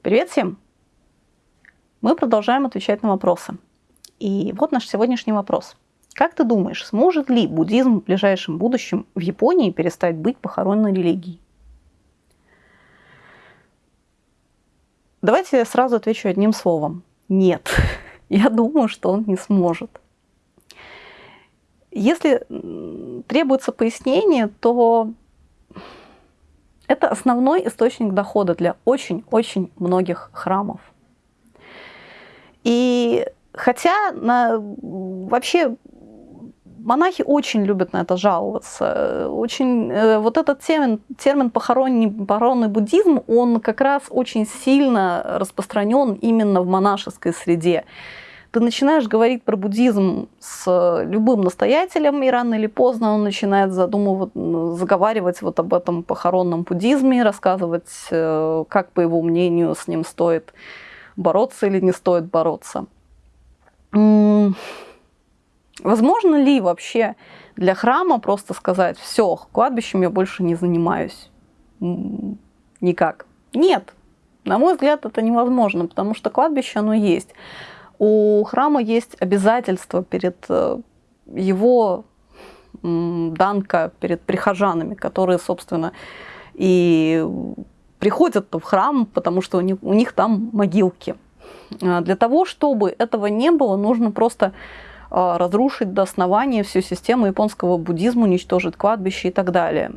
Привет всем! Мы продолжаем отвечать на вопросы. И вот наш сегодняшний вопрос. Как ты думаешь, сможет ли буддизм в ближайшем будущем в Японии перестать быть похоронной религией? Давайте я сразу отвечу одним словом. Нет. Я думаю, что он не сможет. Если требуется пояснение, то это основной источник дохода для очень-очень многих храмов. И хотя на, вообще монахи очень любят на это жаловаться. Очень, э, вот этот термин, термин похоронный, похоронный буддизм, он как раз очень сильно распространен именно в монашеской среде ты начинаешь говорить про буддизм с любым настоятелем, и рано или поздно он начинает задумывать, заговаривать вот об этом похоронном буддизме, рассказывать, э, как, по его мнению, с ним стоит бороться или не стоит бороться. Возможно ли вообще для храма просто сказать, все, кладбищем я больше не занимаюсь? Никак. Нет. На мой взгляд, это невозможно, потому что кладбище, оно есть у храма есть обязательство перед э, его данка, перед прихожанами, которые, собственно, и приходят в храм, потому что у них, у них там могилки. А для того, чтобы этого не было, нужно просто а, разрушить до основания всю систему японского буддизма, уничтожить кладбище и так далее.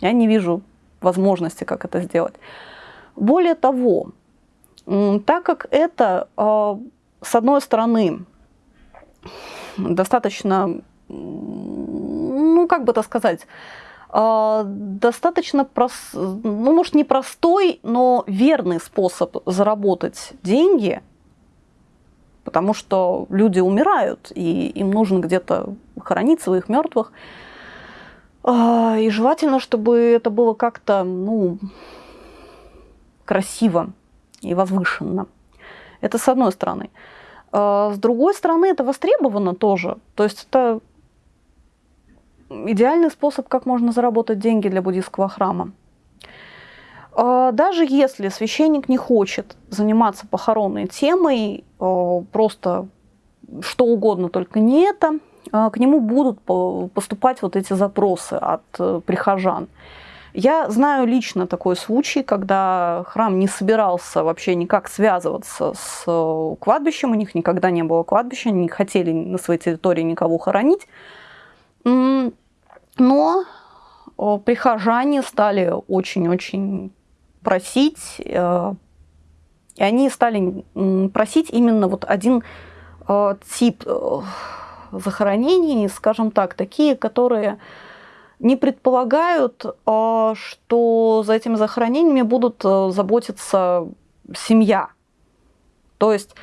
Я не вижу возможности, как это сделать. Более того, так как это, а, с одной стороны, достаточно, ну, как бы это сказать, а, достаточно, прос... ну, может, не простой, но верный способ заработать деньги, потому что люди умирают, и им нужно где-то хоронить своих мертвых. А, и желательно, чтобы это было как-то, ну, красиво и возвышенно. Это с одной стороны. А с другой стороны, это востребовано тоже. То есть это идеальный способ, как можно заработать деньги для буддийского храма. А даже если священник не хочет заниматься похоронной темой, а, просто что угодно, только не это, к нему будут поступать вот эти запросы от э, прихожан. Я знаю лично такой случай, когда храм не собирался вообще никак связываться с э, кладбищем, у них никогда не было кладбища, они не хотели на своей территории никого хоронить. Но э, прихожане стали очень-очень просить, э, и они стали просить именно вот один тип захоронений, скажем так, такие, которые не предполагают, а, что за этими захоронениями будут э, заботиться семья. То есть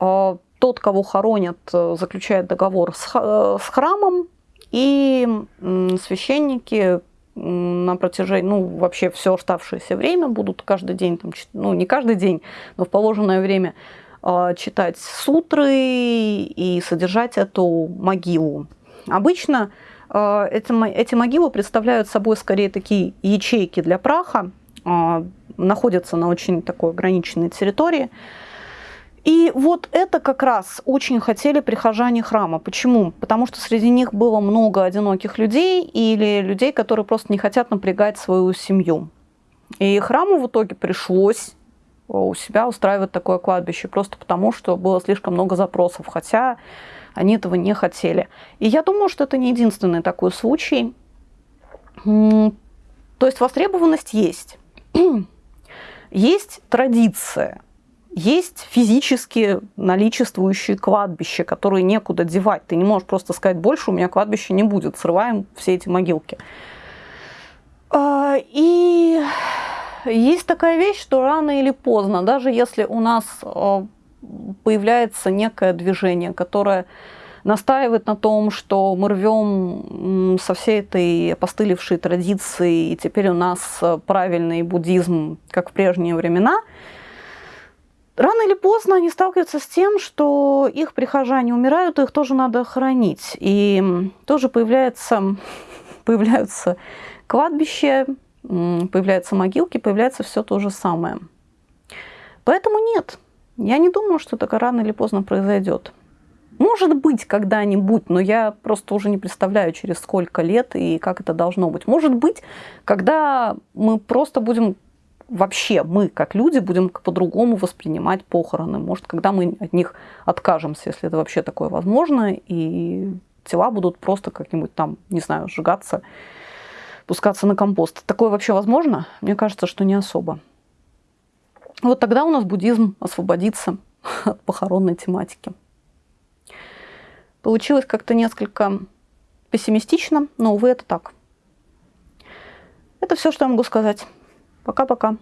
а, тот, кого хоронят, э, заключает договор э, с храмом, и священники на протяжении, ну, вообще все оставшееся время будут каждый день, там, ну, не каждый день, но в положенное время а, читать сутры и содержать эту могилу. Обычно эти, эти могилы представляют собой скорее такие ячейки для праха, а, находятся на очень такой ограниченной территории. И вот это как раз очень хотели прихожане храма. Почему? Потому что среди них было много одиноких людей или людей, которые просто не хотят напрягать свою семью. И храму в итоге пришлось у себя устраивать такое кладбище, просто потому что было слишком много запросов. Хотя они этого не хотели. И я думаю, что это не единственный такой случай. То есть востребованность есть. Есть традиция, есть физически наличествующие кладбища, которые некуда девать. Ты не можешь просто сказать, больше у меня кладбища не будет, срываем все эти могилки. А, и есть такая вещь, что рано или поздно, даже если у нас а, появляется некое движение, которое настаивает на том, что мы рвем со всей этой опостылевшей традиции, и теперь у нас правильный буддизм, как в прежние времена, рано или поздно они сталкиваются с тем, что их прихожане умирают, их тоже надо хоронить. И тоже появляется, появляются кладбища, появляются могилки, появляется все то же самое. Поэтому нет, я не думаю, что это рано или поздно произойдет. Может быть, когда-нибудь, но я просто уже не представляю, через сколько лет и как это должно быть. Может быть, когда мы просто будем вообще, мы как люди будем по-другому воспринимать похороны. Может, когда мы от них откажемся, если это вообще такое возможно, и тела будут просто как-нибудь там, не знаю, сжигаться, пускаться на компост. Такое вообще возможно? Мне кажется, что не особо. Вот тогда у нас буддизм освободится от похоронной тематики. Получилось как-то несколько пессимистично, но, увы, это так. Это все, что я могу сказать. Пока-пока.